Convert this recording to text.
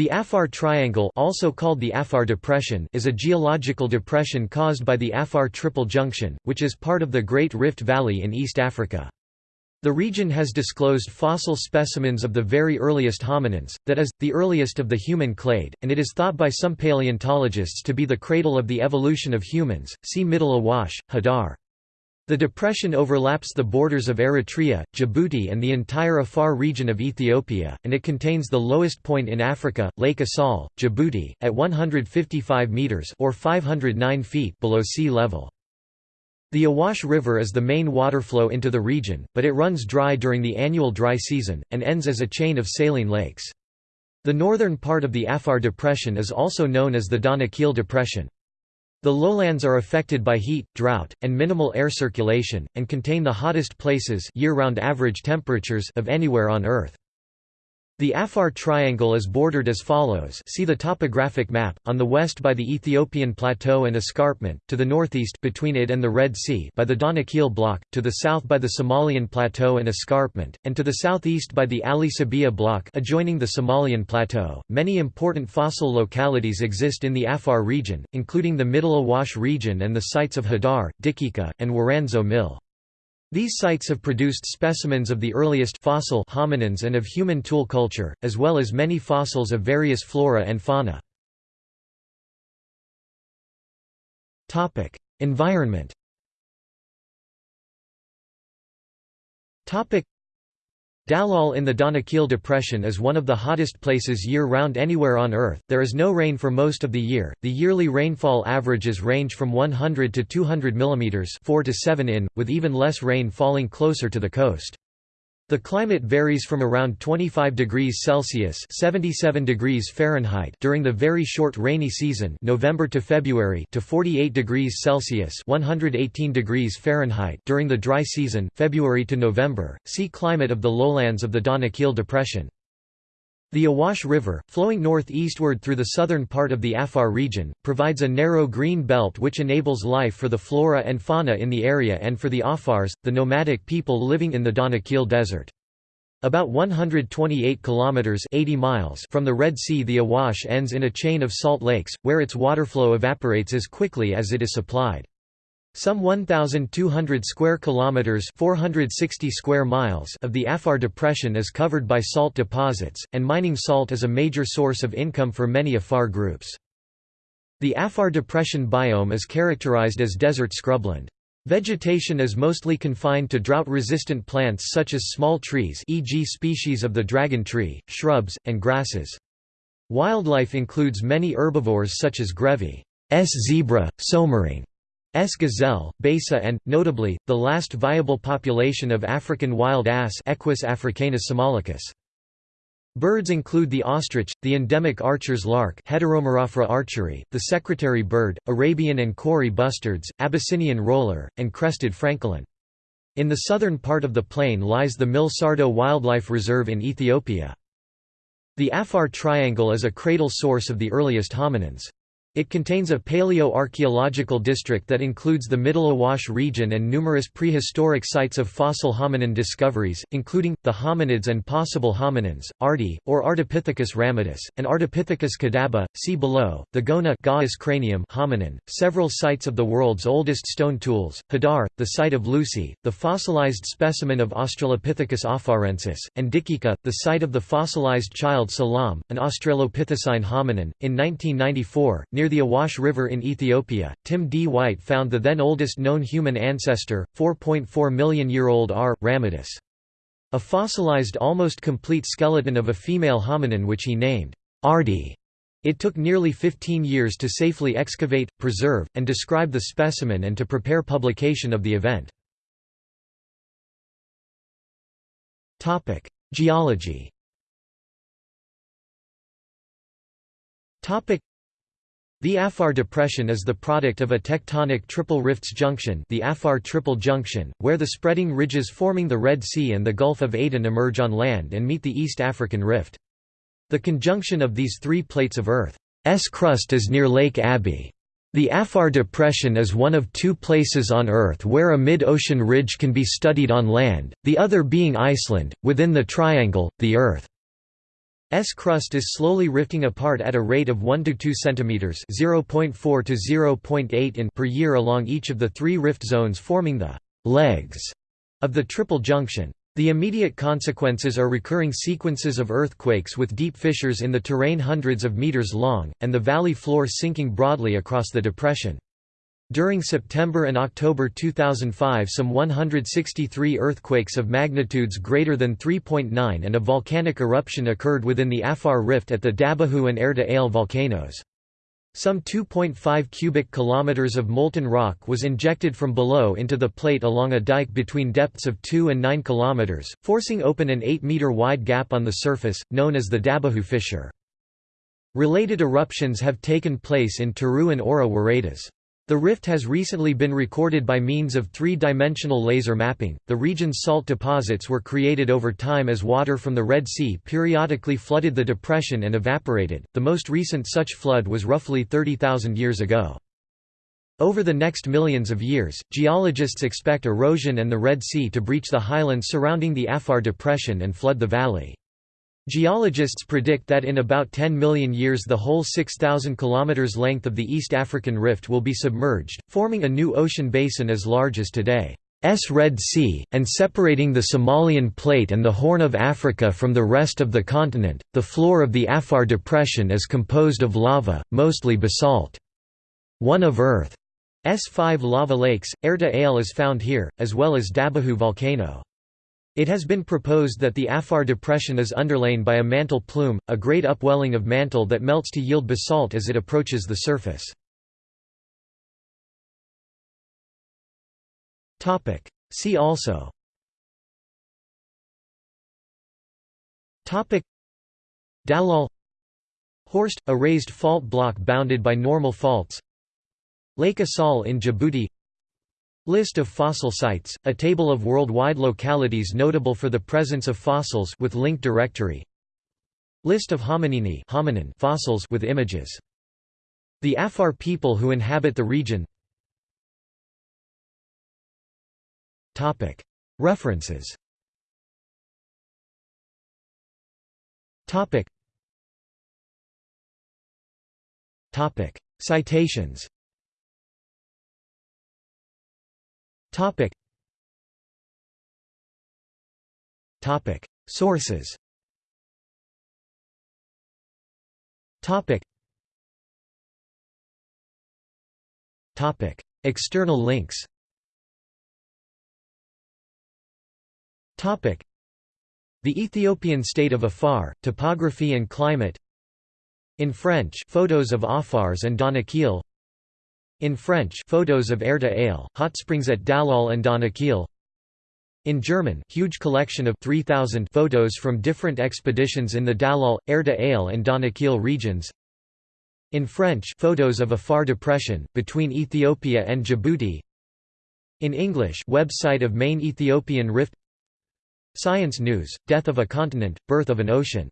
The Afar Triangle also called the Afar Depression is a geological depression caused by the Afar Triple Junction, which is part of the Great Rift Valley in East Africa. The region has disclosed fossil specimens of the very earliest hominins, that is, the earliest of the human clade, and it is thought by some paleontologists to be the cradle of the evolution of humans. See Middle Awash, Hadar. The depression overlaps the borders of Eritrea, Djibouti and the entire Afar region of Ethiopia, and it contains the lowest point in Africa, Lake Assal, Djibouti, at 155 metres or 509 feet below sea level. The Awash River is the main waterflow into the region, but it runs dry during the annual dry season, and ends as a chain of saline lakes. The northern part of the Afar Depression is also known as the Danakil Depression. The lowlands are affected by heat, drought, and minimal air circulation, and contain the hottest places year-round average temperatures of anywhere on Earth. The Afar Triangle is bordered as follows see the topographic map, on the west by the Ethiopian Plateau and Escarpment, to the northeast between it and the Red Sea by the Danakil Block, to the south by the Somalian Plateau and Escarpment, and to the southeast by the Ali Sabieh Block adjoining the Somalian Plateau. Many important fossil localities exist in the Afar region, including the Middle Awash region and the sites of Hadar, Dikika, and Woranso-Mille. These sites have produced specimens of the earliest fossil hominins and of human tool culture, as well as many fossils of various flora and fauna. Environment Dallol in the Danakil Depression is one of the hottest places year-round anywhere on Earth. There is no rain for most of the year. The yearly rainfall averages range from 100 to 200 mm 4 to 7 in, with even less rain falling closer to the coast. The climate varies from around 25 degrees Celsius (77 degrees Fahrenheit) during the very short rainy season, November to February, to 48 degrees Celsius (118 degrees Fahrenheit) during the dry season, February to November. See climate of the lowlands of the Danakil Depression. The Awash River, flowing northeastward through the southern part of the Afar region, provides a narrow green belt which enables life for the flora and fauna in the area and for the Afars, the nomadic people living in the Danakil Desert. About 128 kilometers 80 miles from the Red Sea the Awash ends in a chain of salt lakes, where its waterflow evaporates as quickly as it is supplied. Some 1,200 square kilometers (460 square miles) of the Afar Depression is covered by salt deposits, and mining salt is a major source of income for many Afar groups. The Afar Depression biome is characterized as desert scrubland. Vegetation is mostly confined to drought-resistant plants such as small trees e.g. species of the dragon tree, shrubs, and grasses. Wildlife includes many herbivores such as grevy, S. zebra, soemmerring, S. gazelle, beisa and, notably, the last viable population of African wild ass Equus africanus somalicus. Birds include the ostrich, the endemic archer's lark archeri, the secretary bird, Arabian and Kori bustards, Abyssinian roller, and crested francolin. In the southern part of the plain lies the Mille-Serdo Wildlife Reserve in Ethiopia. The Afar Triangle is a cradle source of the earliest hominins. It contains a paleo-archaeological district that includes the Middle Awash region and numerous prehistoric sites of fossil hominin discoveries, including, the hominids and possible hominins, Ardi, or Ardipithecus ramidus, and Ardipithecus kadabba, see below, the Gona cranium hominin, several sites of the world's oldest stone tools, Hadar, the site of Lucy, the fossilized specimen of Australopithecus afarensis, and Dikika, the site of the fossilized child Selam, an Australopithecine hominin. In 1994, Near the Awash River in Ethiopia, Tim D. White found the then oldest known human ancestor, 4.4 million year old R. ramidus. A fossilized almost complete skeleton of a female hominin which he named Ardi. It took nearly 15 years to safely excavate, preserve, and describe the specimen and to prepare publication of the event. Geology the Afar Depression is the product of a tectonic triple rifts junction the Afar Triple Junction, where the spreading ridges forming the Red Sea and the Gulf of Aden emerge on land and meet the East African Rift. The conjunction of these three plates of Earth's crust is near Lake Abbe. The Afar Depression is one of two places on Earth where a mid-ocean ridge can be studied on land, the other being Iceland, within the triangle, the Earth. S crust is slowly rifting apart at a rate of 1 to 2 centimeters (0.4 to 0.8 in) per year along each of the three rift zones forming the legs of the triple junction. The immediate consequences are recurring sequences of earthquakes with deep fissures in the terrain hundreds of meters long, and the valley floor sinking broadly across the depression. During September and October 2005 some 163 earthquakes of magnitudes greater than 3.9 and a volcanic eruption occurred within the Afar Rift at the Dabbahu and Erta Ale volcanoes. Some 2.5 cubic kilometers of molten rock was injected from below into the plate along a dike between depths of 2 and 9 kilometers, forcing open an 8-meter wide gap on the surface, known as the Dabbahu fissure. Related eruptions have taken place in Taru and Ora Worredas. The rift has recently been recorded by means of three-dimensional laser mapping. The region's salt deposits were created over time as water from the Red Sea periodically flooded the depression and evaporated. The most recent such flood was roughly 30,000 years ago. Over the next millions of years, geologists expect erosion and the Red Sea to breach the highlands surrounding the Afar Depression and flood the valley. Geologists predict that in about 10 million years the whole 6,000 km length of the East African Rift will be submerged, forming a new ocean basin as large as today's Red Sea, and separating the Somalian Plate and the Horn of Africa from the rest of the continent. The floor of the Afar Depression is composed of lava, mostly basalt. One of Earth's five lava lakes, Erta Ale is found here, as well as Dabbahu volcano. It has been proposed that the Afar Depression is underlain by a mantle plume, a great upwelling of mantle that melts to yield basalt as it approaches the surface. See also. Dallol. Horst – a raised fault block bounded by normal faults. Lake Assal in Djibouti List of fossil sites, a table of worldwide localities notable for the presence of fossils with link directory. List of hominini hominin fossils with images. The Afar people who inhabit the region. Topic References Topic Topic Citations Topic. Topic. Sources. Topic. Topic. External links. Topic. The Ethiopian state of Afar, topography and climate In French photos of Afars and Danakil in French photos of Erta Ale, hot springs at Dallol and Danakil in German huge collection of 3,000 photos from different expeditions in the Dallol, Erta Ale and Danakil regions. In French photos of Afar Depression, between Ethiopia and Djibouti. In English website of main Ethiopian rift. Science News, Death of a Continent, Birth of an Ocean